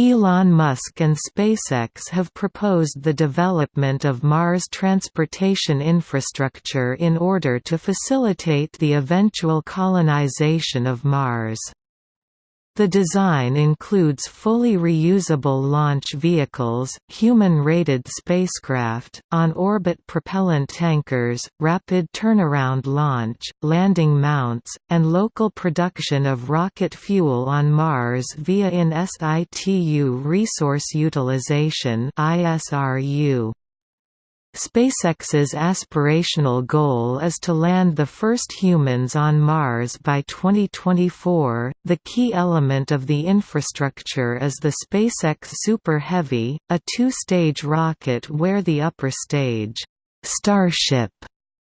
Elon Musk and SpaceX have proposed the development of Mars transportation infrastructure in order to facilitate the eventual colonization of Mars. The design includes fully reusable launch vehicles, human-rated spacecraft, on-orbit propellant tankers, rapid turnaround launch, landing mounts, and local production of rocket fuel on Mars via in situ resource utilization ISRU. SpaceX's aspirational goal is to land the first humans on Mars by 2024. The key element of the infrastructure is the SpaceX Super Heavy, a two-stage rocket where the upper stage, Starship,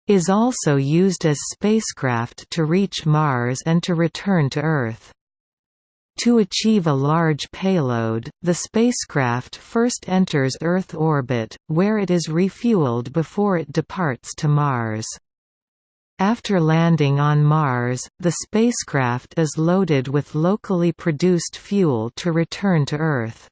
is also used as spacecraft to reach Mars and to return to Earth. To achieve a large payload, the spacecraft first enters Earth orbit, where it is refueled before it departs to Mars. After landing on Mars, the spacecraft is loaded with locally produced fuel to return to Earth.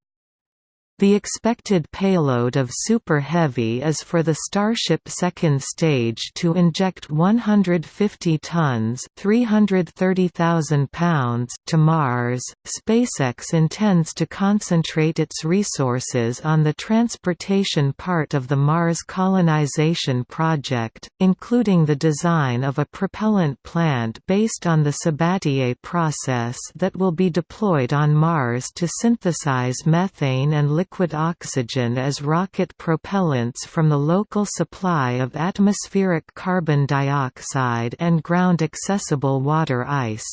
The expected payload of Super Heavy is for the Starship second stage to inject 150 tons (330,000 pounds) to Mars. SpaceX intends to concentrate its resources on the transportation part of the Mars colonization project, including the design of a propellant plant based on the Sabatier process that will be deployed on Mars to synthesize methane and liquid liquid oxygen as rocket propellants from the local supply of atmospheric carbon dioxide and ground-accessible water ice.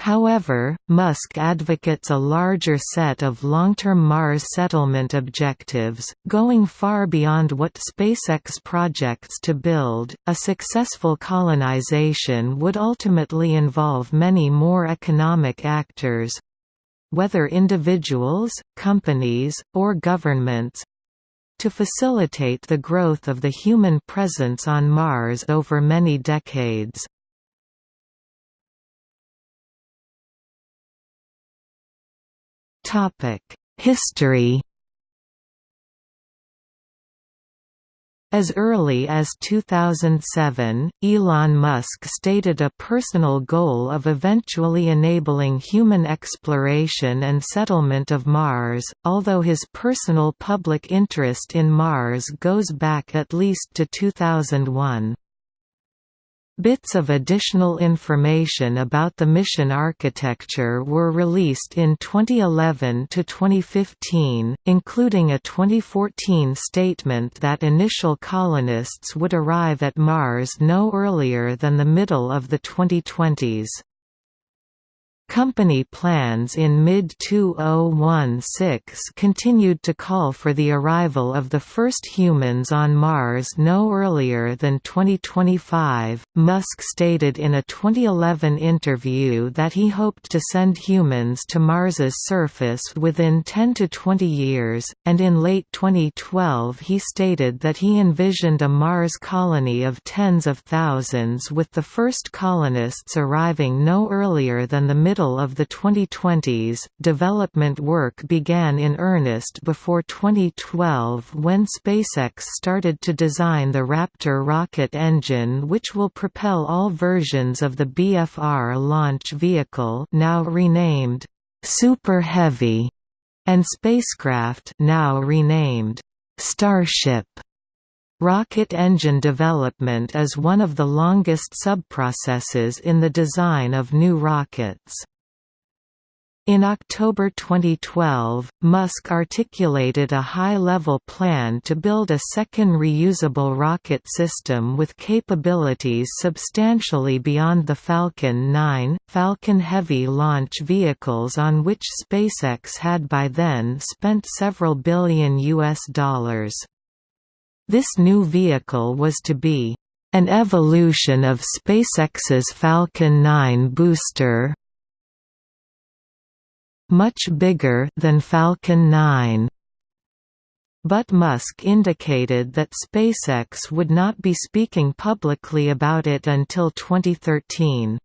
However, Musk advocates a larger set of long-term Mars settlement objectives, going far beyond what SpaceX projects to build. A successful colonization would ultimately involve many more economic actors, whether individuals, companies, or governments, to facilitate the growth of the human presence on Mars over many decades. History As early as 2007, Elon Musk stated a personal goal of eventually enabling human exploration and settlement of Mars, although his personal public interest in Mars goes back at least to 2001. Bits of additional information about the mission architecture were released in 2011 to 2015, including a 2014 statement that initial colonists would arrive at Mars no earlier than the middle of the 2020s. Company plans in mid-2016 continued to call for the arrival of the first humans on Mars no earlier than 2025. Musk stated in a 2011 interview that he hoped to send humans to Mars's surface within 10 to 20 years, and in late 2012 he stated that he envisioned a Mars colony of tens of thousands with the first colonists arriving no earlier than the middle middle of the 2020s. Development work began in earnest before 2012 when SpaceX started to design the Raptor rocket engine which will propel all versions of the BFR launch vehicle now renamed Super Heavy and spacecraft now renamed Starship. Rocket engine development is one of the longest subprocesses in the design of new rockets. In October 2012, Musk articulated a high-level plan to build a second reusable rocket system with capabilities substantially beyond the Falcon 9, Falcon Heavy launch vehicles on which SpaceX had by then spent several billion US dollars. This new vehicle was to be an evolution of SpaceX's Falcon 9 booster much bigger than Falcon 9. But Musk indicated that SpaceX would not be speaking publicly about it until 2013.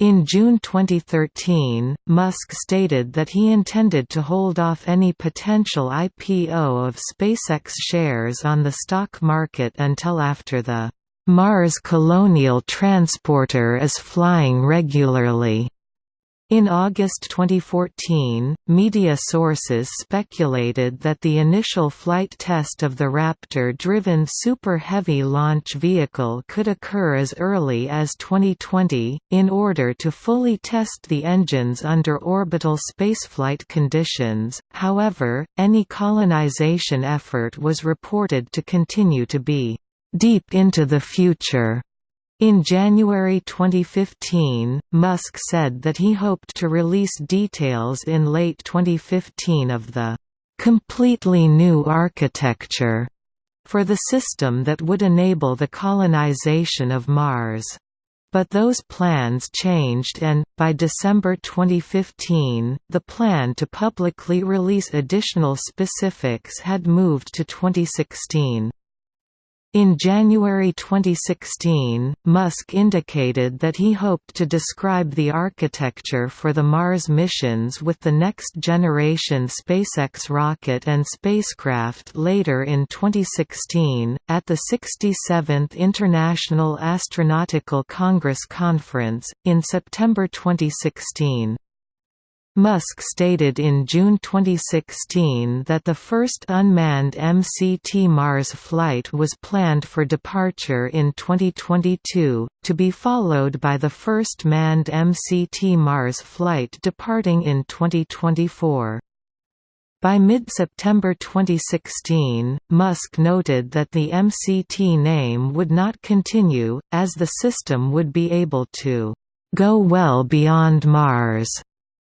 In June 2013, Musk stated that he intended to hold off any potential IPO of SpaceX shares on the stock market until after the Mars Colonial Transporter is flying regularly. In August 2014, media sources speculated that the initial flight test of the Raptor-driven Super Heavy launch vehicle could occur as early as 2020, in order to fully test the engines under orbital spaceflight conditions. However, any colonization effort was reported to continue to be deep into the future. In January 2015, Musk said that he hoped to release details in late 2015 of the completely new architecture for the system that would enable the colonization of Mars. But those plans changed and, by December 2015, the plan to publicly release additional specifics had moved to 2016. In January 2016, Musk indicated that he hoped to describe the architecture for the Mars missions with the next generation SpaceX rocket and spacecraft later in 2016. At the 67th International Astronautical Congress Conference, in September 2016, Musk stated in June 2016 that the first unmanned MCT Mars flight was planned for departure in 2022, to be followed by the first manned MCT Mars flight departing in 2024. By mid-September 2016, Musk noted that the MCT name would not continue, as the system would be able to go well beyond Mars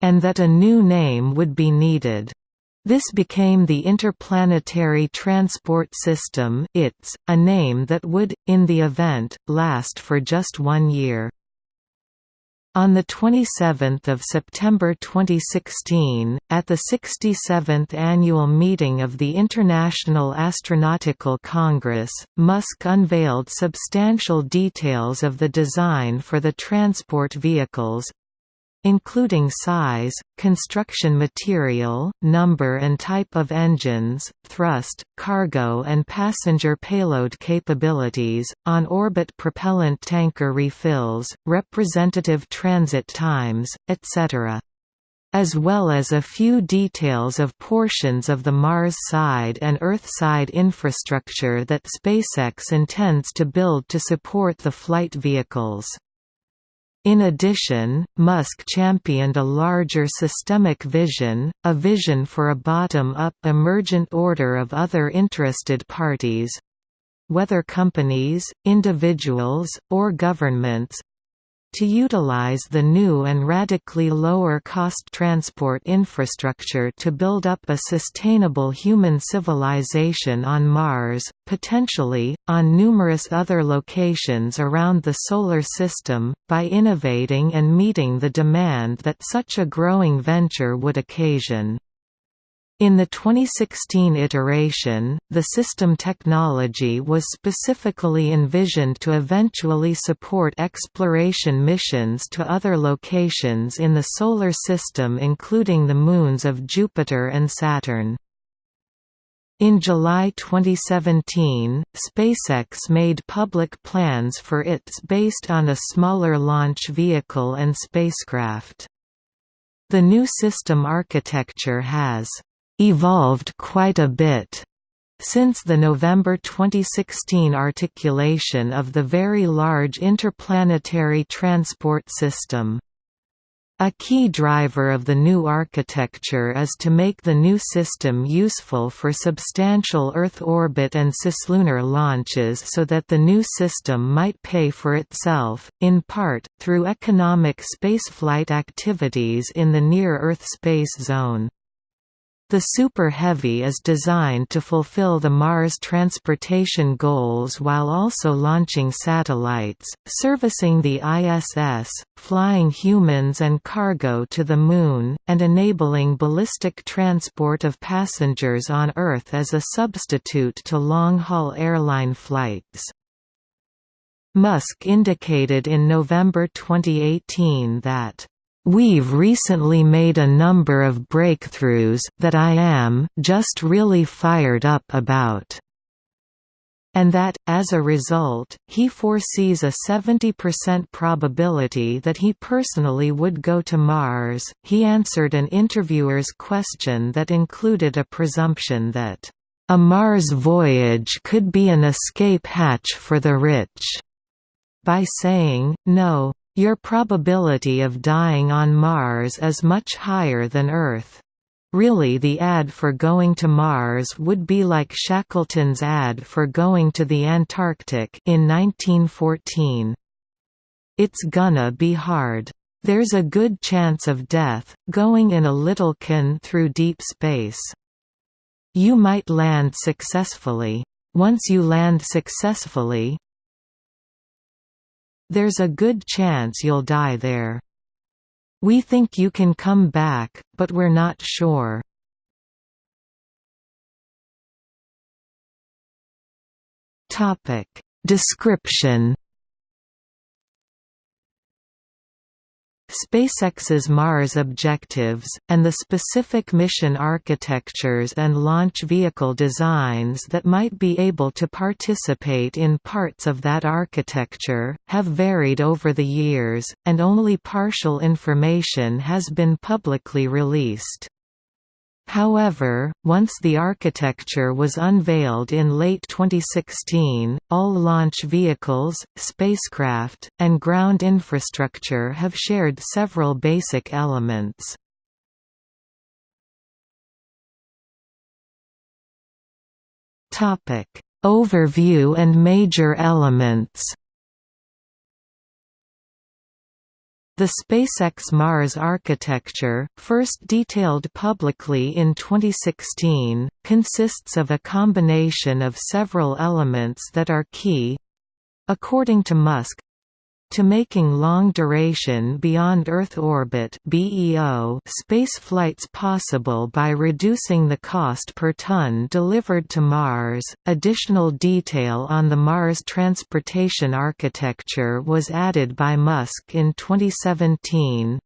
and that a new name would be needed. This became the Interplanetary Transport System ITS, a name that would, in the event, last for just one year. On 27 September 2016, at the 67th annual meeting of the International Astronautical Congress, Musk unveiled substantial details of the design for the transport vehicles, including size, construction material, number and type of engines, thrust, cargo and passenger payload capabilities, on-orbit propellant tanker refills, representative transit times, etc as well as a few details of portions of the Mars side and Earth side infrastructure that SpaceX intends to build to support the flight vehicles. In addition, Musk championed a larger systemic vision, a vision for a bottom-up emergent order of other interested parties—whether companies, individuals, or governments, to utilize the new and radically lower-cost transport infrastructure to build up a sustainable human civilization on Mars, potentially, on numerous other locations around the Solar System, by innovating and meeting the demand that such a growing venture would occasion. In the 2016 iteration, the system technology was specifically envisioned to eventually support exploration missions to other locations in the Solar System including the moons of Jupiter and Saturn. In July 2017, SpaceX made public plans for ITS based on a smaller launch vehicle and spacecraft. The new system architecture has evolved quite a bit since the November 2016 articulation of the Very Large Interplanetary Transport System. A key driver of the new architecture is to make the new system useful for substantial Earth orbit and cislunar launches so that the new system might pay for itself, in part, through economic spaceflight activities in the near-Earth space zone. The Super Heavy is designed to fulfill the Mars transportation goals while also launching satellites, servicing the ISS, flying humans and cargo to the Moon, and enabling ballistic transport of passengers on Earth as a substitute to long-haul airline flights. Musk indicated in November 2018 that We've recently made a number of breakthroughs that I am just really fired up about and that, as a result, he foresees a 70% probability that he personally would go to Mars. He answered an interviewer's question that included a presumption that, a Mars voyage could be an escape hatch for the rich, by saying, no, your probability of dying on Mars is much higher than Earth. Really the ad for going to Mars would be like Shackleton's ad for going to the Antarctic in 1914. It's gonna be hard. There's a good chance of death, going in a little can through deep space. You might land successfully. Once you land successfully, there's a good chance you'll die there. We think you can come back, but we're not sure. Topic Description SpaceX's Mars objectives, and the specific mission architectures and launch vehicle designs that might be able to participate in parts of that architecture, have varied over the years, and only partial information has been publicly released. However, once the architecture was unveiled in late 2016, all launch vehicles, spacecraft, and ground infrastructure have shared several basic elements. Overview and major elements The SpaceX Mars architecture, first detailed publicly in 2016, consists of a combination of several elements that are key according to Musk to making long-duration beyond Earth orbit (BEO) spaceflights possible by reducing the cost per ton delivered to Mars. Additional detail on the Mars transportation architecture was added by Musk in 2017,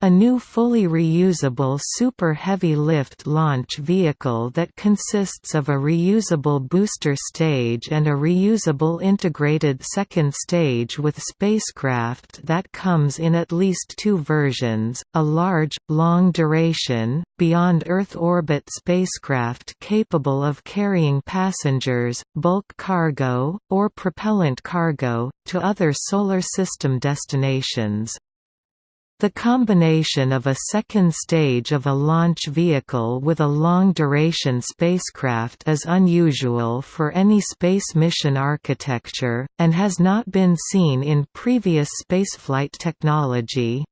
a new fully reusable Super Heavy Lift launch vehicle that consists of a reusable booster stage and a reusable integrated second stage with spacecraft that comes in at least two versions, a large, long-duration, beyond Earth orbit spacecraft capable of carrying passengers, bulk cargo, or propellant cargo, to other Solar System destinations. The combination of a second stage of a launch vehicle with a long-duration spacecraft is unusual for any space mission architecture, and has not been seen in previous spaceflight technology.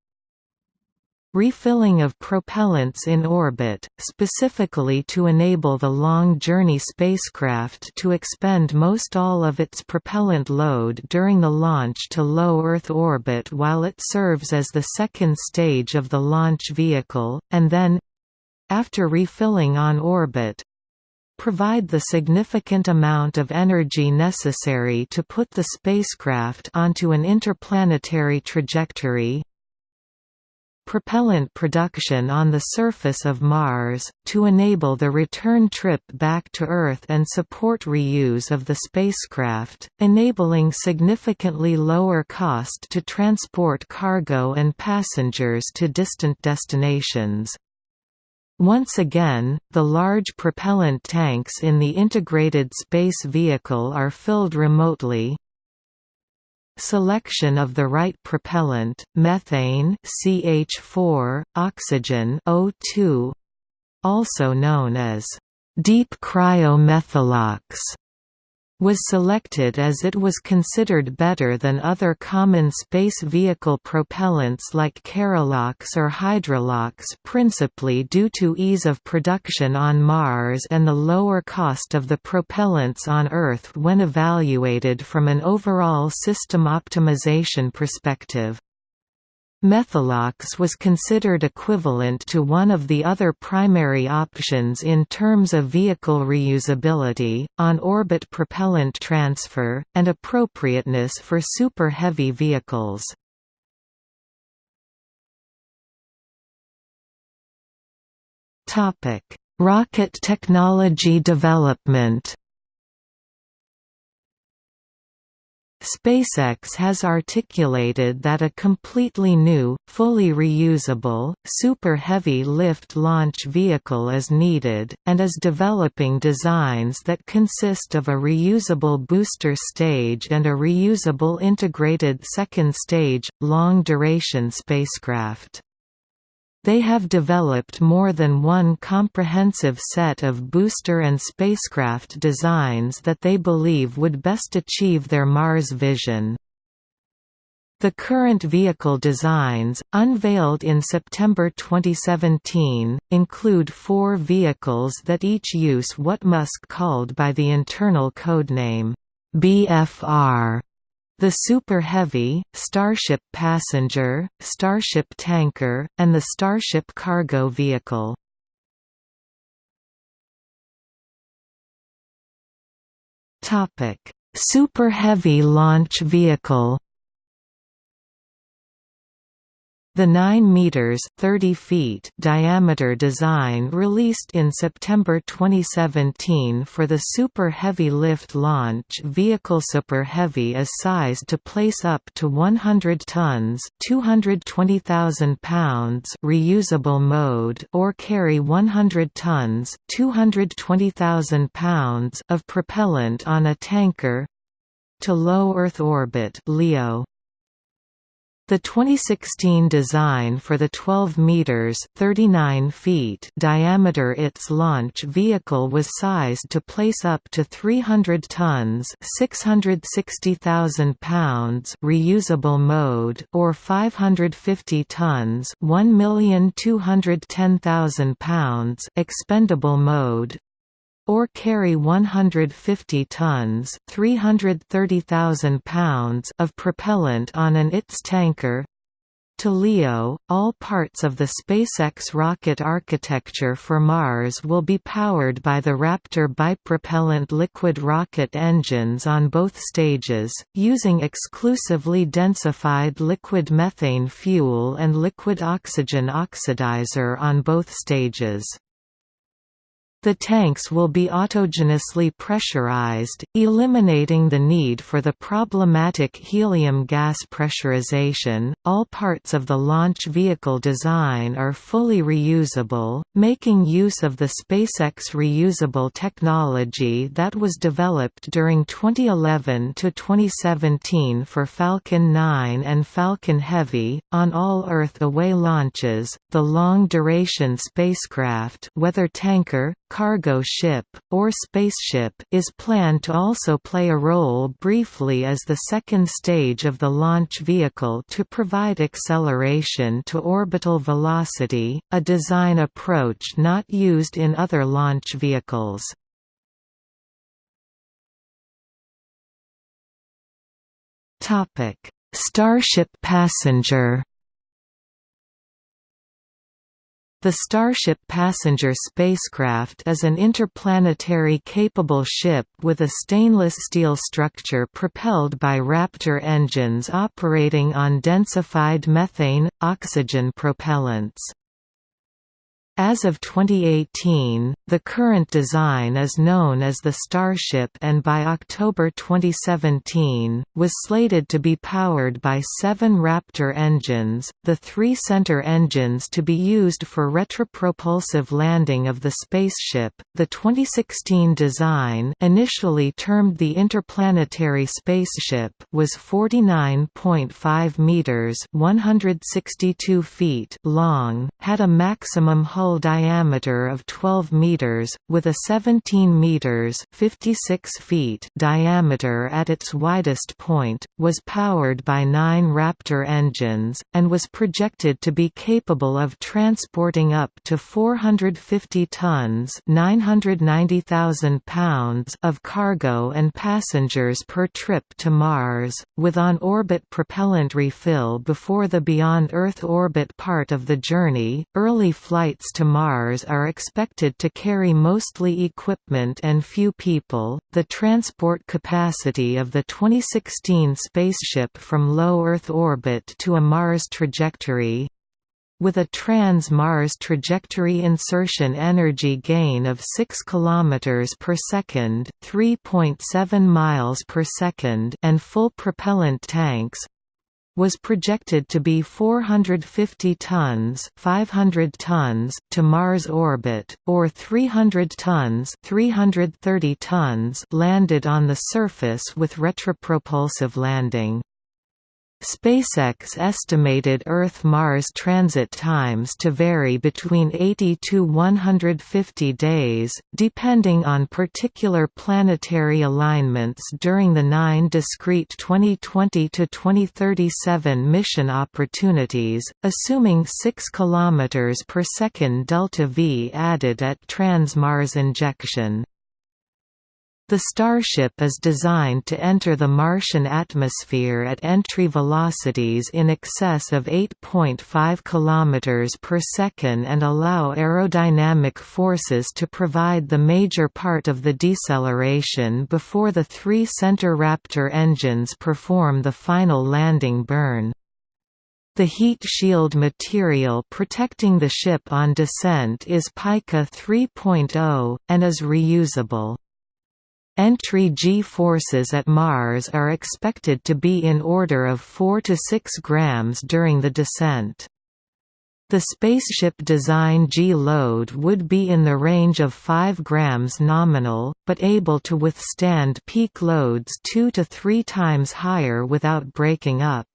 Refilling of propellants in orbit, specifically to enable the long-journey spacecraft to expend most all of its propellant load during the launch to low Earth orbit while it serves as the second stage of the launch vehicle, and then—after refilling on orbit, provide the significant amount of energy necessary to put the spacecraft onto an interplanetary trajectory propellant production on the surface of Mars, to enable the return trip back to Earth and support reuse of the spacecraft, enabling significantly lower cost to transport cargo and passengers to distant destinations. Once again, the large propellant tanks in the integrated space vehicle are filled remotely, Selection of the right propellant, methane CH4, oxygen O2, also known as deep cryomethalox was selected as it was considered better than other common space vehicle propellants like Kerolox or Hydrolox principally due to ease of production on Mars and the lower cost of the propellants on Earth when evaluated from an overall system optimization perspective. Methalox was considered equivalent to one of the other primary options in terms of vehicle reusability, on-orbit propellant transfer, and appropriateness for super-heavy vehicles. Rocket technology development SpaceX has articulated that a completely new, fully reusable, super heavy lift launch vehicle is needed, and is developing designs that consist of a reusable booster stage and a reusable integrated second stage, long-duration spacecraft. They have developed more than one comprehensive set of booster and spacecraft designs that they believe would best achieve their Mars vision. The current vehicle designs, unveiled in September 2017, include four vehicles that each use what Musk called by the internal codename, BFR the Super Heavy, Starship Passenger, Starship Tanker, and the Starship Cargo Vehicle. Super Heavy Launch Vehicle The 9 meters (30 feet) diameter design released in September 2017 for the Super Heavy Lift Launch Vehicle Super Heavy is sized to place up to 100 tons (220,000 pounds) reusable mode or carry 100 tons (220,000 pounds) of propellant on a tanker to low Earth orbit (LEO). The 2016 design for the 12 meters (39 feet) diameter its launch vehicle was sized to place up to 300 tons (660,000 pounds) reusable mode or 550 tons (1,210,000 pounds) expendable mode or carry 150 tons 330,000 pounds of propellant on an ITS tanker to LEO, all parts of the SpaceX rocket architecture for Mars will be powered by the Raptor bipropellant liquid rocket engines on both stages, using exclusively densified liquid methane fuel and liquid oxygen oxidizer on both stages. The tanks will be autogenously pressurized, eliminating the need for the problematic helium gas pressurization. All parts of the launch vehicle design are fully reusable, making use of the SpaceX reusable technology that was developed during 2011 to 2017 for Falcon 9 and Falcon Heavy. On all Earth away launches, the long duration spacecraft, whether tanker, cargo ship, or spaceship is planned to also play a role briefly as the second stage of the launch vehicle to provide acceleration to orbital velocity, a design approach not used in other launch vehicles. Starship Passenger The Starship passenger spacecraft is an interplanetary capable ship with a stainless steel structure propelled by Raptor engines operating on densified methane, oxygen propellants. As of 2018, the current design is known as the Starship and by October 2017, was slated to be powered by seven Raptor engines, the three center engines to be used for retropropulsive landing of the spaceship. The 2016 design initially termed the Interplanetary Spaceship was 49.5 meters 162 feet long, had a maximum hull diameter of 12 meters meters, with a 17 meters (56 feet) diameter at its widest point, was powered by nine Raptor engines, and was projected to be capable of transporting up to 450 tons (990,000 pounds) of cargo and passengers per trip to Mars, with on-orbit propellant refill before the beyond Earth orbit part of the journey. Early flights to Mars are expected to carry mostly equipment and few people. The transport capacity of the 2016 spaceship from low Earth orbit to a Mars trajectory with a trans-Mars trajectory insertion energy gain of 6 km per second, 3.7 miles per second, and full propellant tanks, was projected to be 450 tons 500 tons to Mars orbit, or 300 tons 330 tons landed on the surface with retropropulsive landing. SpaceX estimated Earth–Mars transit times to vary between 80 to 150 days, depending on particular planetary alignments during the nine discrete 2020 to 2037 mission opportunities, assuming 6 km per second delta V added at trans-Mars injection. The Starship is designed to enter the Martian atmosphere at entry velocities in excess of 8.5 km per second and allow aerodynamic forces to provide the major part of the deceleration before the three center Raptor engines perform the final landing burn. The heat shield material protecting the ship on descent is Pica 3.0, and is reusable. Entry g-forces at Mars are expected to be in order of 4 to 6 grams during the descent. The spaceship design G-load would be in the range of 5 grams nominal, but able to withstand peak loads 2 to 3 times higher without breaking up.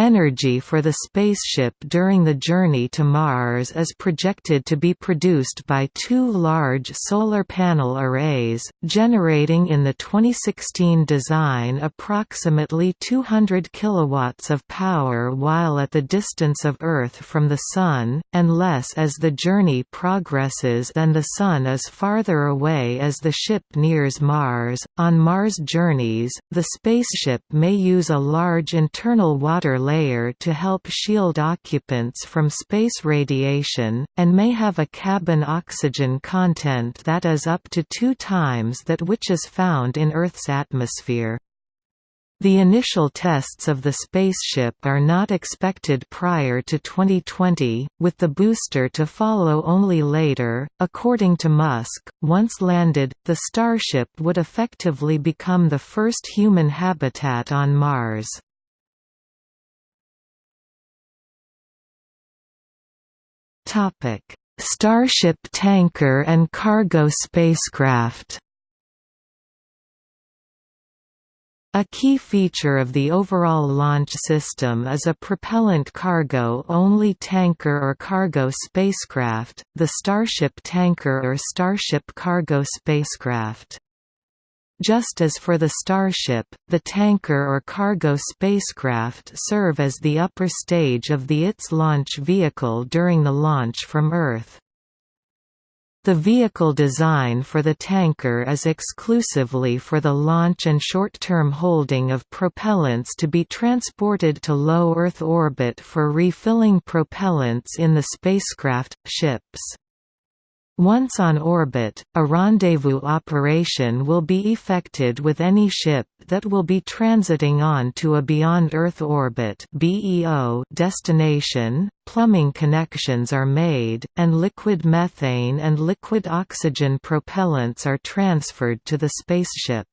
Energy for the spaceship during the journey to Mars is projected to be produced by two large solar panel arrays, generating in the 2016 design approximately 200 kilowatts of power while at the distance of Earth from the Sun, and less as the journey progresses and the Sun is farther away as the ship nears Mars. On Mars journeys, the spaceship may use a large internal water layer to help shield occupants from space radiation, and may have a cabin oxygen content that is up to two times that which is found in Earth's atmosphere. The initial tests of the spaceship are not expected prior to 2020, with the booster to follow only later. According to Musk, once landed, the Starship would effectively become the first human habitat on Mars. Starship tanker and cargo spacecraft. A key feature of the overall launch system is a propellant cargo-only tanker or cargo spacecraft, the Starship tanker or Starship cargo spacecraft. Just as for the Starship, the tanker or cargo spacecraft serve as the upper stage of the ITS launch vehicle during the launch from Earth. The vehicle design for the tanker is exclusively for the launch and short-term holding of propellants to be transported to low Earth orbit for refilling propellants in the spacecraft, ships. Once on orbit, a rendezvous operation will be effected with any ship that will be transiting on to a beyond Earth orbit destination, plumbing connections are made, and liquid methane and liquid oxygen propellants are transferred to the spaceship.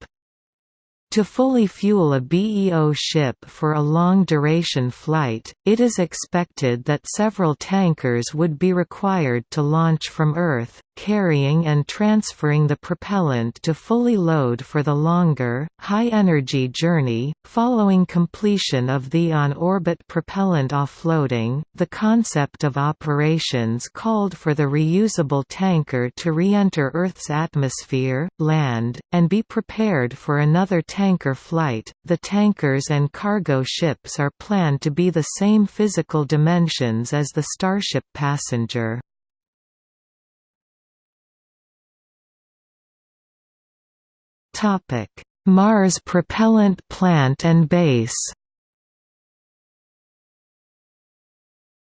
To fully fuel a BEO ship for a long-duration flight, it is expected that several tankers would be required to launch from Earth, carrying and transferring the propellant to fully load for the longer, high-energy journey. Following completion of the on-orbit propellant offloading, the concept of operations called for the reusable tanker to re-enter Earth's atmosphere, land, and be prepared for another tanker flight. The tankers and cargo ships are planned to be the same physical dimensions as the Starship passenger. Mars propellant plant and base.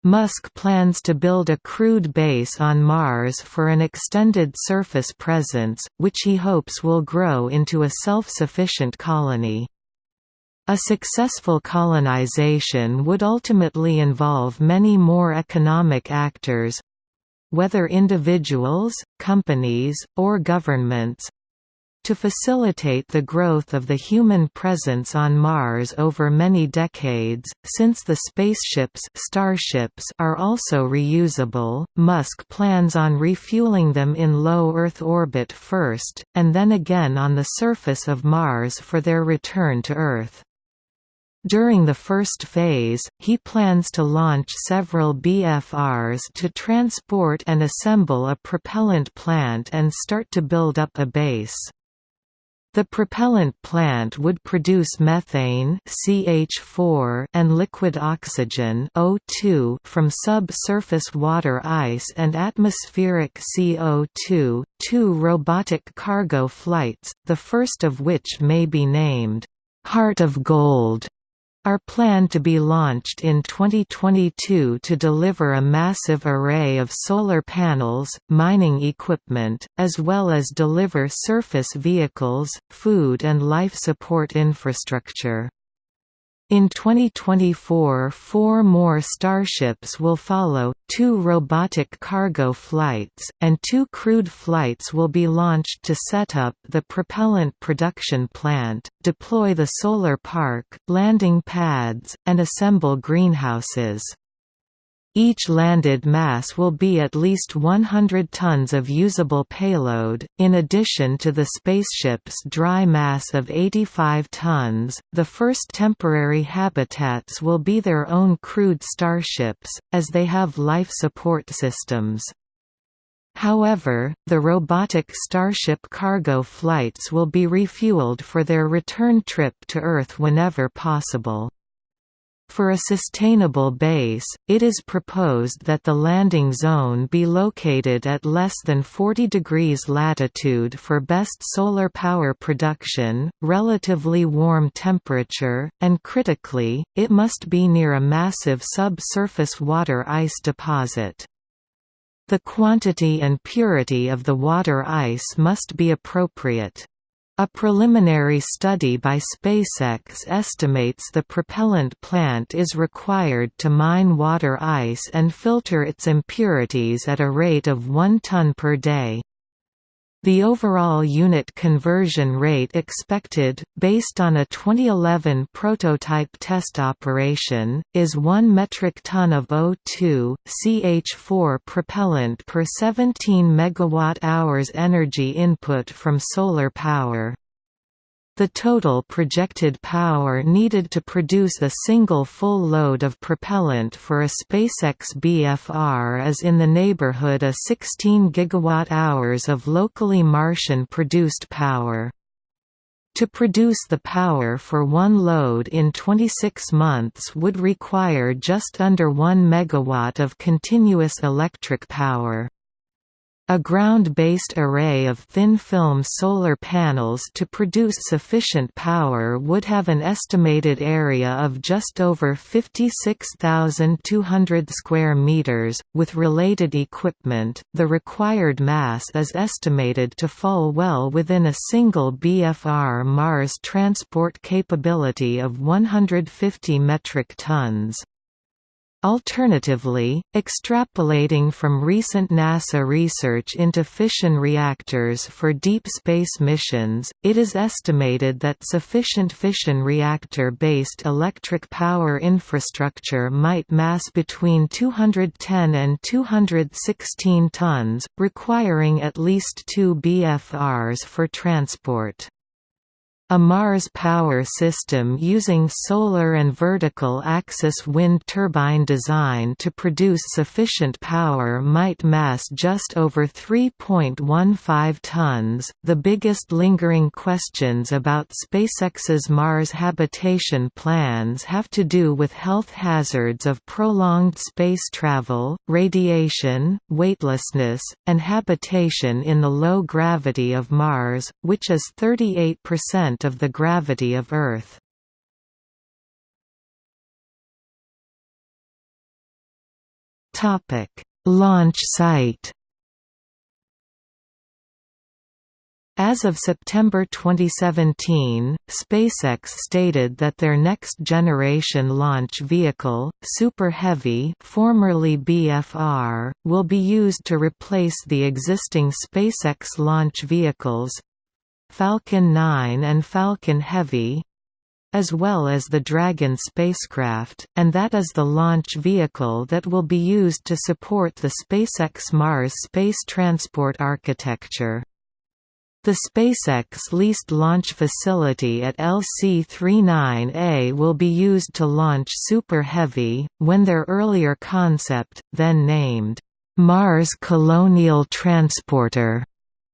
Musk plans to build a crewed base on Mars for an extended surface presence, which he hopes will grow into a self-sufficient colony. A successful colonization would ultimately involve many more economic actors—whether individuals, companies, or governments, to facilitate the growth of the human presence on Mars over many decades, since the spaceships starships are also reusable, Musk plans on refueling them in low Earth orbit first, and then again on the surface of Mars for their return to Earth. During the first phase, he plans to launch several BFRs to transport and assemble a propellant plant and start to build up a base. The propellant plant would produce methane CH4 and liquid oxygen O2 from subsurface water ice and atmospheric CO2, two robotic cargo flights, the first of which may be named, "'Heart of Gold' are planned to be launched in 2022 to deliver a massive array of solar panels, mining equipment, as well as deliver surface vehicles, food and life support infrastructure. In 2024 four more Starships will follow, two robotic cargo flights, and two crewed flights will be launched to set up the propellant production plant, deploy the solar park, landing pads, and assemble greenhouses. Each landed mass will be at least 100 tons of usable payload, in addition to the spaceship's dry mass of 85 tons. The first temporary habitats will be their own crewed starships, as they have life support systems. However, the robotic Starship cargo flights will be refueled for their return trip to Earth whenever possible. For a sustainable base, it is proposed that the landing zone be located at less than 40 degrees latitude for best solar power production, relatively warm temperature, and critically, it must be near a massive subsurface water ice deposit. The quantity and purity of the water ice must be appropriate. A preliminary study by SpaceX estimates the propellant plant is required to mine water ice and filter its impurities at a rate of 1 ton per day. The overall unit conversion rate expected, based on a 2011 prototype test operation, is 1 metric ton of O2, CH4 propellant per 17 MWh energy input from solar power. The total projected power needed to produce a single full load of propellant for a SpaceX BFR is in the neighborhood of 16 gigawatt-hours of locally Martian-produced power. To produce the power for one load in 26 months would require just under 1 megawatt of continuous electric power. A ground-based array of thin-film solar panels to produce sufficient power would have an estimated area of just over 56,200 square meters. With related equipment, the required mass is estimated to fall well within a single BFR Mars transport capability of 150 metric tons. Alternatively, extrapolating from recent NASA research into fission reactors for deep space missions, it is estimated that sufficient fission reactor-based electric power infrastructure might mass between 210 and 216 tons, requiring at least two BFRs for transport. A Mars power system using solar and vertical axis wind turbine design to produce sufficient power might mass just over 3.15 tons. The biggest lingering questions about SpaceX's Mars habitation plans have to do with health hazards of prolonged space travel, radiation, weightlessness, and habitation in the low gravity of Mars, which is 38% of the gravity of Earth. Topic: Launch site As of September 2017, SpaceX stated that their next-generation launch vehicle, Super Heavy formerly BFR, will be used to replace the existing SpaceX launch vehicles, Falcon 9 and Falcon Heavy as well as the Dragon spacecraft, and that is the launch vehicle that will be used to support the SpaceX Mars space transport architecture. The SpaceX leased launch facility at LC-39A will be used to launch Super Heavy, when their earlier concept, then named, Mars Colonial Transporter,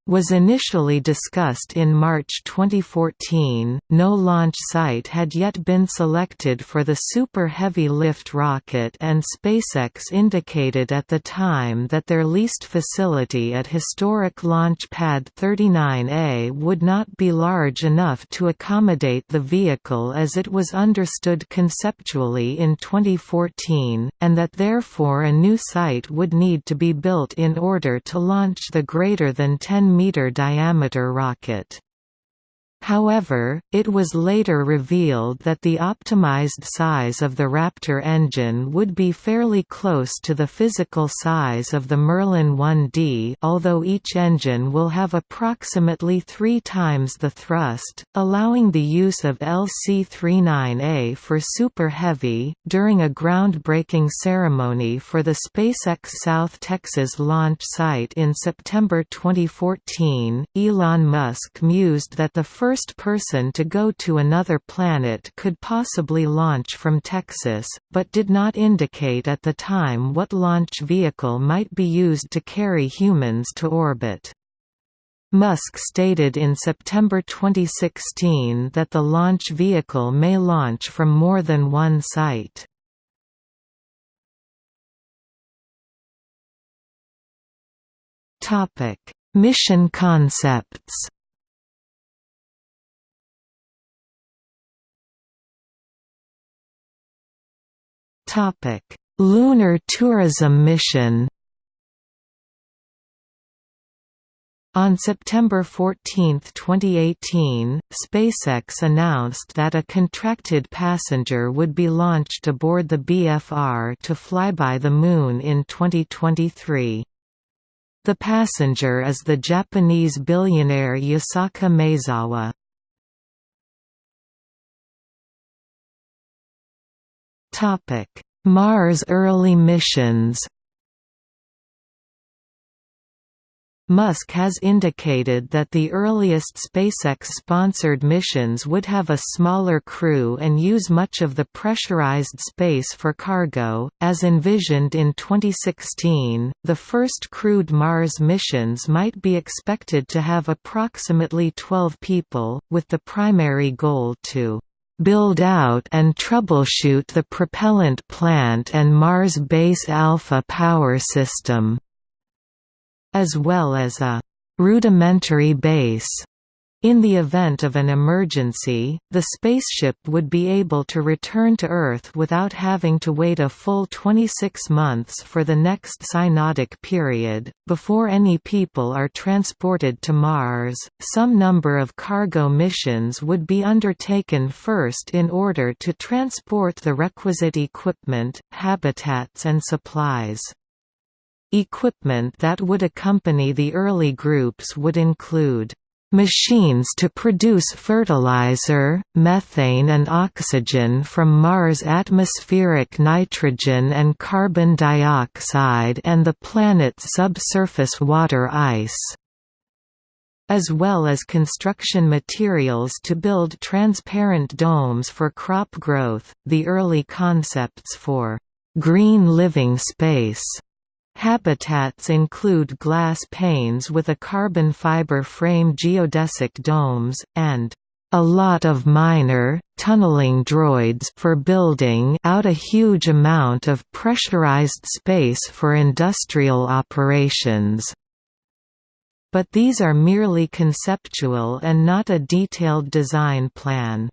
was initially discussed in March 2014. No launch site had yet been selected for the Super Heavy Lift rocket, and SpaceX indicated at the time that their leased facility at historic Launch Pad 39A would not be large enough to accommodate the vehicle as it was understood conceptually in 2014, and that therefore a new site would need to be built in order to launch the greater than 10 meter diameter rocket. However, it was later revealed that the optimized size of the Raptor engine would be fairly close to the physical size of the Merlin 1D although each engine will have approximately three times the thrust, allowing the use of LC-39A for Super Heavy. During a groundbreaking ceremony for the SpaceX South Texas launch site in September 2014, Elon Musk mused that the first first person to go to another planet could possibly launch from Texas, but did not indicate at the time what launch vehicle might be used to carry humans to orbit. Musk stated in September 2016 that the launch vehicle may launch from more than one site. Mission concepts Topic: Lunar tourism mission. On September 14, 2018, SpaceX announced that a contracted passenger would be launched aboard the BFR to fly by the Moon in 2023. The passenger is the Japanese billionaire Yusaku Maezawa. Mars early missions. Musk has indicated that the earliest SpaceX-sponsored missions would have a smaller crew and use much of the pressurized space for cargo. As envisioned in 2016, the first crewed Mars missions might be expected to have approximately 12 people, with the primary goal to build out and troubleshoot the propellant plant and Mars Base Alpha power system, as well as a rudimentary base In the event of an emergency, the spaceship would be able to return to Earth without having to wait a full 26 months for the next synodic period. Before any people are transported to Mars, some number of cargo missions would be undertaken first in order to transport the requisite equipment, habitats, and supplies. Equipment that would accompany the early groups would include Machines to produce fertilizer, methane and oxygen from Mars' atmospheric nitrogen and carbon dioxide and the planet's subsurface water ice as well as construction materials to build transparent domes for crop growth. The early concepts for green living space Habitats include glass panes with a carbon fiber frame geodesic domes, and a lot of miner, tunneling droids for building out a huge amount of pressurized space for industrial operations. But these are merely conceptual and not a detailed design plan.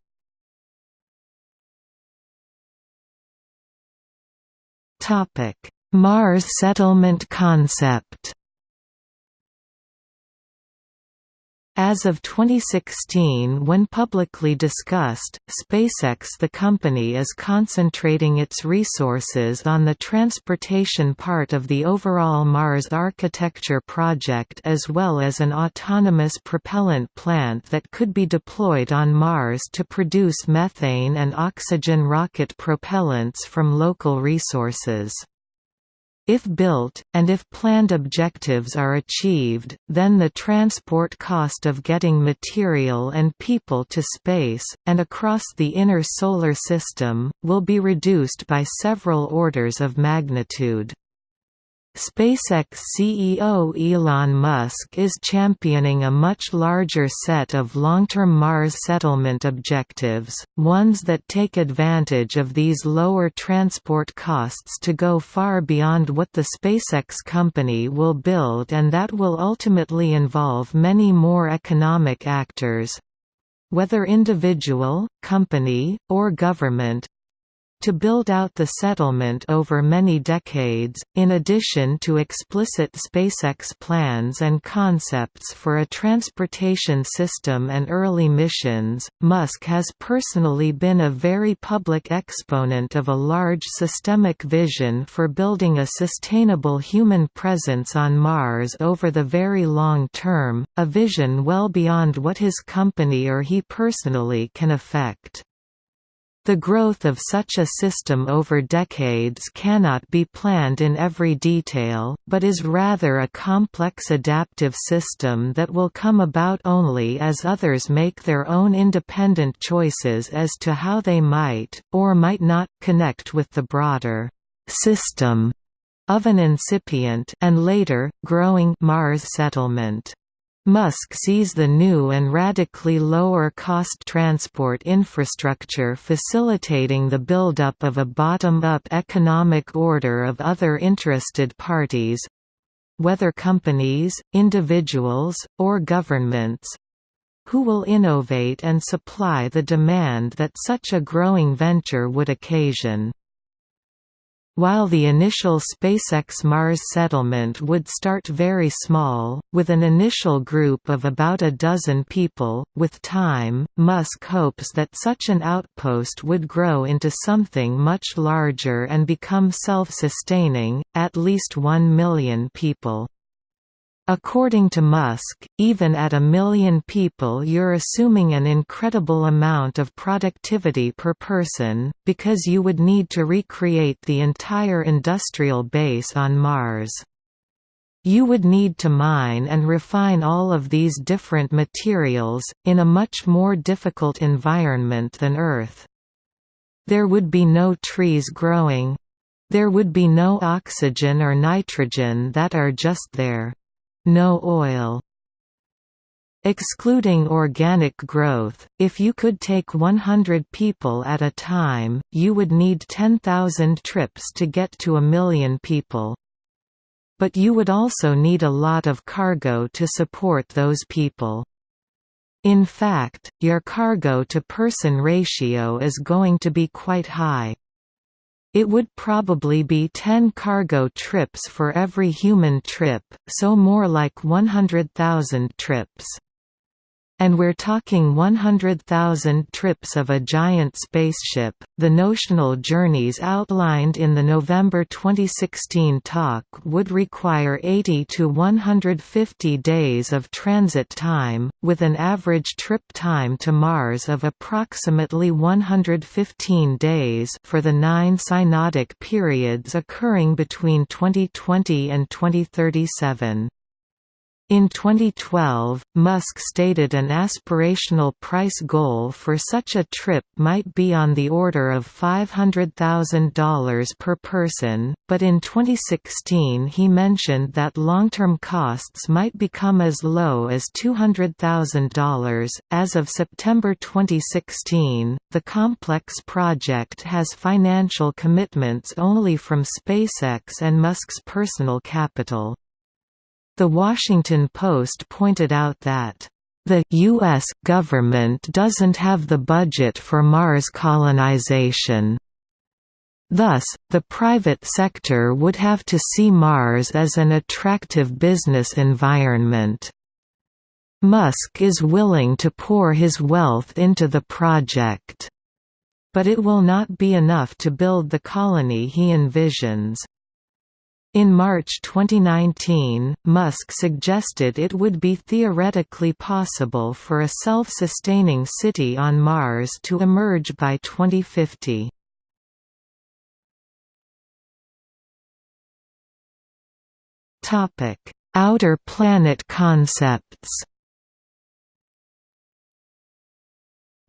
Topic Mars settlement concept As of 2016 when publicly discussed, SpaceX the company is concentrating its resources on the transportation part of the overall Mars architecture project as well as an autonomous propellant plant that could be deployed on Mars to produce methane and oxygen rocket propellants from local resources. If built, and if planned objectives are achieved, then the transport cost of getting material and people to space, and across the inner Solar System, will be reduced by several orders of magnitude. SpaceX CEO Elon Musk is championing a much larger set of long-term Mars settlement objectives, ones that take advantage of these lower transport costs to go far beyond what the SpaceX company will build and that will ultimately involve many more economic actors—whether individual, company, or government, to build out the settlement over many decades, in addition to explicit SpaceX plans and concepts for a transportation system and early missions, Musk has personally been a very public exponent of a large systemic vision for building a sustainable human presence on Mars over the very long term, a vision well beyond what his company or he personally can affect. The growth of such a system over decades cannot be planned in every detail, but is rather a complex adaptive system that will come about only as others make their own independent choices as to how they might, or might not, connect with the broader system of an incipient and later, growing Mars settlement. Musk sees the new and radically lower-cost transport infrastructure facilitating the buildup of a bottom-up economic order of other interested parties—whether companies, individuals, or governments—who will innovate and supply the demand that such a growing venture would occasion. While the initial SpaceX Mars settlement would start very small, with an initial group of about a dozen people, with time, Musk hopes that such an outpost would grow into something much larger and become self-sustaining, at least one million people. According to Musk, even at a million people you're assuming an incredible amount of productivity per person, because you would need to recreate the entire industrial base on Mars. You would need to mine and refine all of these different materials, in a much more difficult environment than Earth. There would be no trees growing. There would be no oxygen or nitrogen that are just there. No oil. Excluding organic growth, if you could take 100 people at a time, you would need 10,000 trips to get to a million people. But you would also need a lot of cargo to support those people. In fact, your cargo-to-person ratio is going to be quite high. It would probably be 10 cargo trips for every human trip, so more like 100,000 trips. And we're talking 100,000 trips of a giant spaceship. The notional journeys outlined in the November 2016 talk would require 80 to 150 days of transit time, with an average trip time to Mars of approximately 115 days for the nine synodic periods occurring between 2020 and 2037. In 2012, Musk stated an aspirational price goal for such a trip might be on the order of $500,000 per person, but in 2016 he mentioned that long-term costs might become as low as $200,000. As of September 2016, the complex project has financial commitments only from SpaceX and Musk's personal capital. The Washington Post pointed out that the U.S. government doesn't have the budget for Mars colonization. Thus, the private sector would have to see Mars as an attractive business environment. Musk is willing to pour his wealth into the project. But it will not be enough to build the colony he envisions. In March 2019, Musk suggested it would be theoretically possible for a self-sustaining city on Mars to emerge by 2050. Outer planet concepts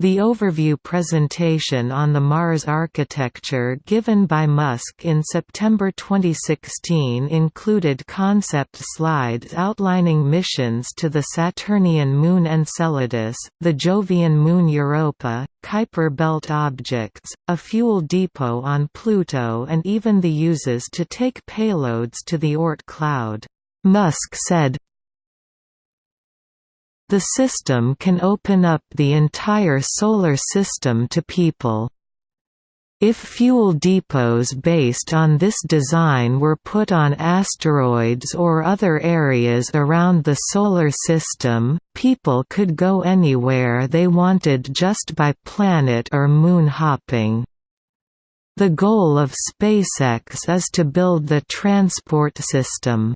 The overview presentation on the Mars architecture given by Musk in September 2016 included concept slides outlining missions to the Saturnian moon Enceladus, the Jovian moon Europa, Kuiper belt objects, a fuel depot on Pluto and even the uses to take payloads to the Oort cloud. Musk said, the system can open up the entire Solar System to people. If fuel depots based on this design were put on asteroids or other areas around the Solar System, people could go anywhere they wanted just by planet or moon hopping. The goal of SpaceX is to build the transport system.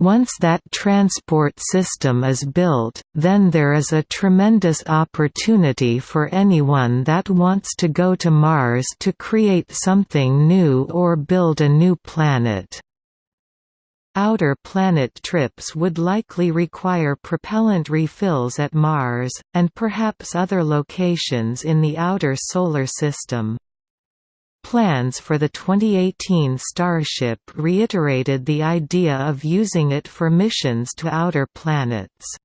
Once that transport system is built, then there is a tremendous opportunity for anyone that wants to go to Mars to create something new or build a new planet. Outer planet trips would likely require propellant refills at Mars, and perhaps other locations in the outer Solar System. Plans for the 2018 Starship reiterated the idea of using it for missions to outer planets.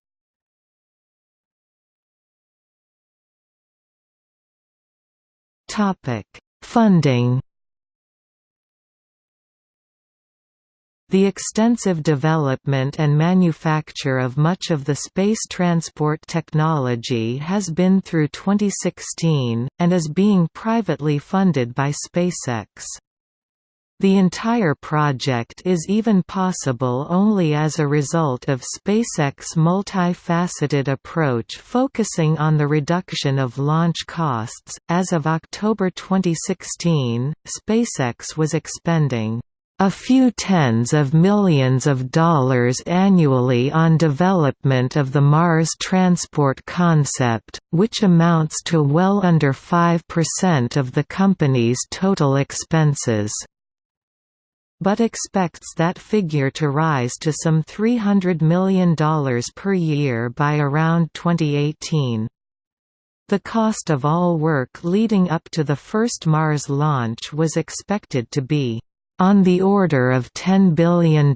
Funding The extensive development and manufacture of much of the space transport technology has been through 2016, and is being privately funded by SpaceX. The entire project is even possible only as a result of SpaceX's multifaceted approach focusing on the reduction of launch costs. As of October 2016, SpaceX was expending a few tens of millions of dollars annually on development of the Mars transport concept, which amounts to well under 5% of the company's total expenses but expects that figure to rise to some $300 million per year by around 2018. The cost of all work leading up to the first Mars launch was expected to be on the order of $10 billion,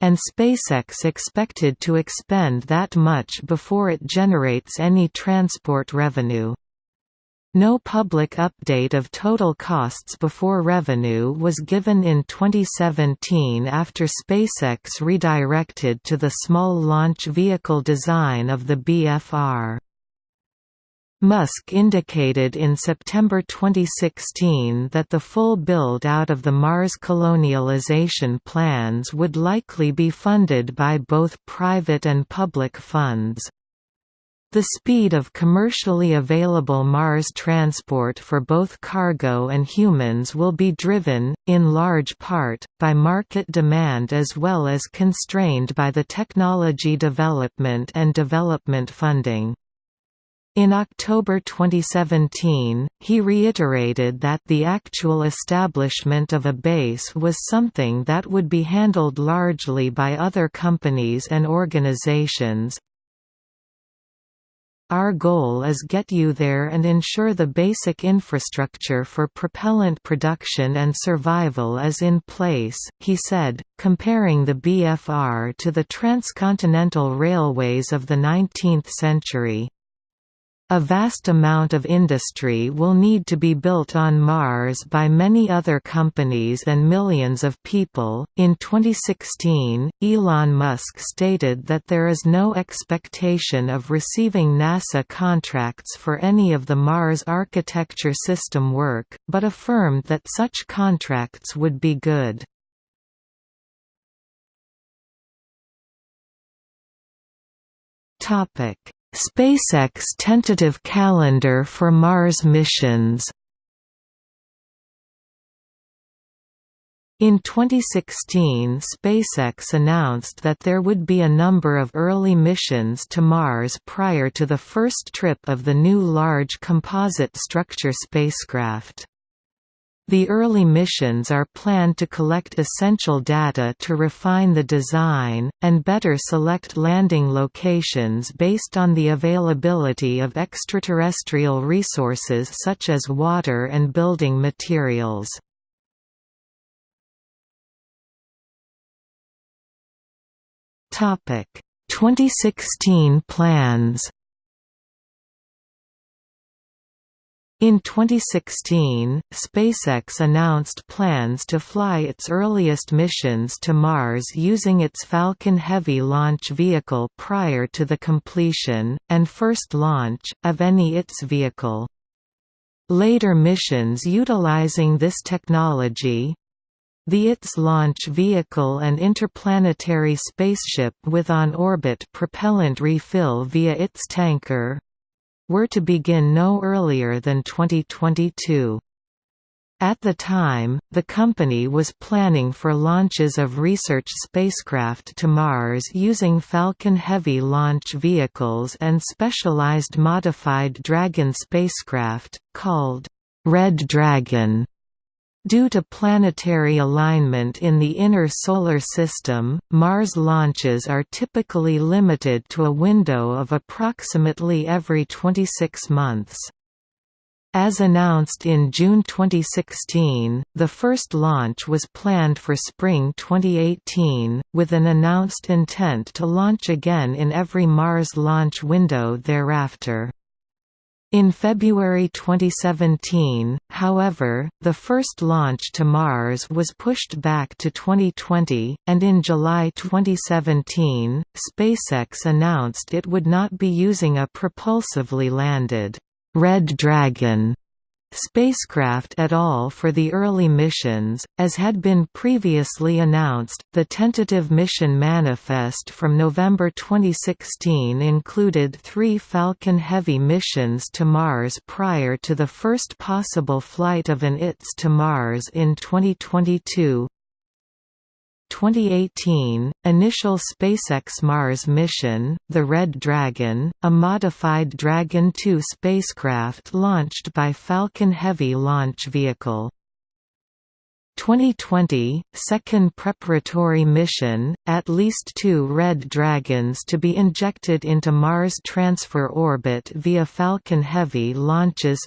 and SpaceX expected to expend that much before it generates any transport revenue. No public update of total costs before revenue was given in 2017 after SpaceX redirected to the small launch vehicle design of the BFR. Musk indicated in September 2016 that the full build-out of the Mars colonialization plans would likely be funded by both private and public funds. The speed of commercially available Mars transport for both cargo and humans will be driven, in large part, by market demand as well as constrained by the technology development and development funding. In October 2017, he reiterated that the actual establishment of a base was something that would be handled largely by other companies and organizations, our goal is get you there and ensure the basic infrastructure for propellant production and survival is in place, he said, comparing the BFR to the transcontinental railways of the 19th century. A vast amount of industry will need to be built on Mars by many other companies and millions of people. In 2016, Elon Musk stated that there is no expectation of receiving NASA contracts for any of the Mars architecture system work, but affirmed that such contracts would be good. Topic SpaceX tentative calendar for Mars missions In 2016 SpaceX announced that there would be a number of early missions to Mars prior to the first trip of the new Large Composite Structure spacecraft. The early missions are planned to collect essential data to refine the design, and better select landing locations based on the availability of extraterrestrial resources such as water and building materials. Topic 2016 plans In 2016, SpaceX announced plans to fly its earliest missions to Mars using its Falcon Heavy launch vehicle prior to the completion, and first launch, of any its vehicle. Later missions utilizing this technology, the ITS launch vehicle and interplanetary spaceship with on-orbit propellant refill via ITS tanker, were to begin no earlier than 2022. At the time, the company was planning for launches of research spacecraft to Mars using Falcon Heavy launch vehicles and specialized modified Dragon spacecraft, called Red Dragon. Due to planetary alignment in the inner Solar System, Mars launches are typically limited to a window of approximately every 26 months. As announced in June 2016, the first launch was planned for spring 2018, with an announced intent to launch again in every Mars launch window thereafter. In February 2017, however, the first launch to Mars was pushed back to 2020, and in July 2017, SpaceX announced it would not be using a propulsively landed Red Dragon spacecraft at all for the early missions, as had been previously announced. The tentative mission manifest from November 2016 included three Falcon Heavy missions to Mars prior to the first possible flight of an ITS to Mars in 2022. 2018, initial SpaceX Mars mission, the Red Dragon, a modified Dragon 2 spacecraft launched by Falcon Heavy launch vehicle. 2020, second preparatory mission, at least two Red Dragons to be injected into Mars transfer orbit via Falcon Heavy launches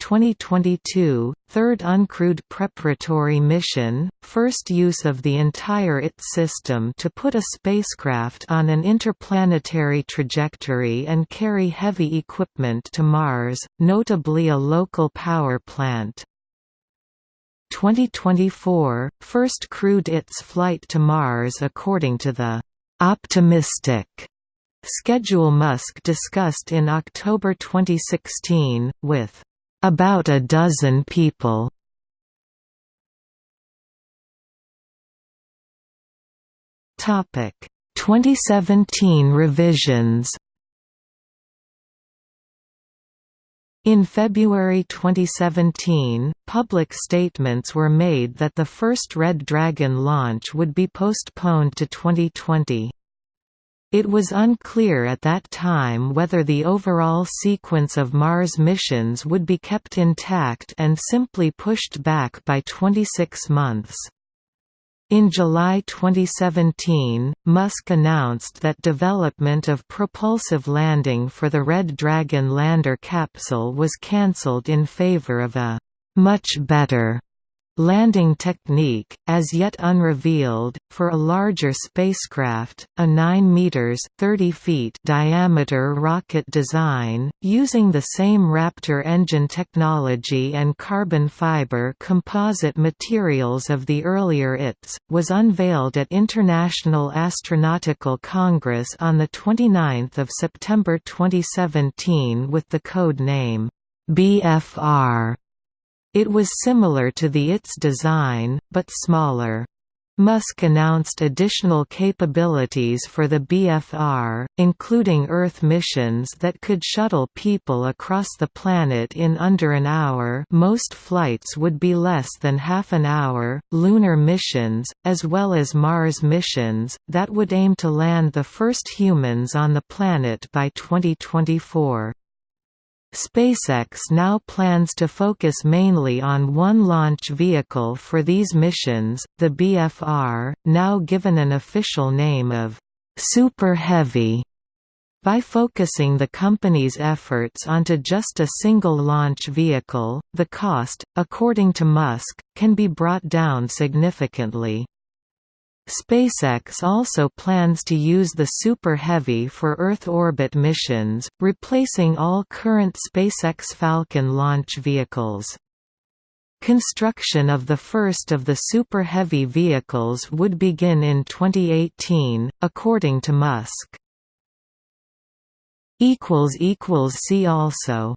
2022, third uncrewed preparatory mission, first use of the entire ITS system to put a spacecraft on an interplanetary trajectory and carry heavy equipment to Mars, notably a local power plant. 2024, first crewed ITS flight to Mars according to the «optimistic» schedule Musk discussed in October 2016, with about a dozen people. Topic 2017 revisions In February 2017, public statements were made that the first Red Dragon launch would be postponed to 2020. It was unclear at that time whether the overall sequence of Mars missions would be kept intact and simply pushed back by 26 months. In July 2017, Musk announced that development of propulsive landing for the Red Dragon lander capsule was cancelled in favor of a «much better» Landing technique, as yet unrevealed, for a larger spacecraft, a 9 meters (30 feet) diameter rocket design, using the same Raptor engine technology and carbon fiber composite materials of the earlier ITS, was unveiled at International Astronautical Congress on the 29th of September 2017 with the code name BFR. It was similar to the ITS design, but smaller. Musk announced additional capabilities for the BFR, including Earth missions that could shuttle people across the planet in under an hour most flights would be less than half an hour, lunar missions, as well as Mars missions, that would aim to land the first humans on the planet by 2024. SpaceX now plans to focus mainly on one launch vehicle for these missions, the BFR, now given an official name of Super Heavy. By focusing the company's efforts onto just a single launch vehicle, the cost, according to Musk, can be brought down significantly. SpaceX also plans to use the Super Heavy for Earth orbit missions, replacing all current SpaceX Falcon launch vehicles. Construction of the first of the Super Heavy vehicles would begin in 2018, according to Musk. See also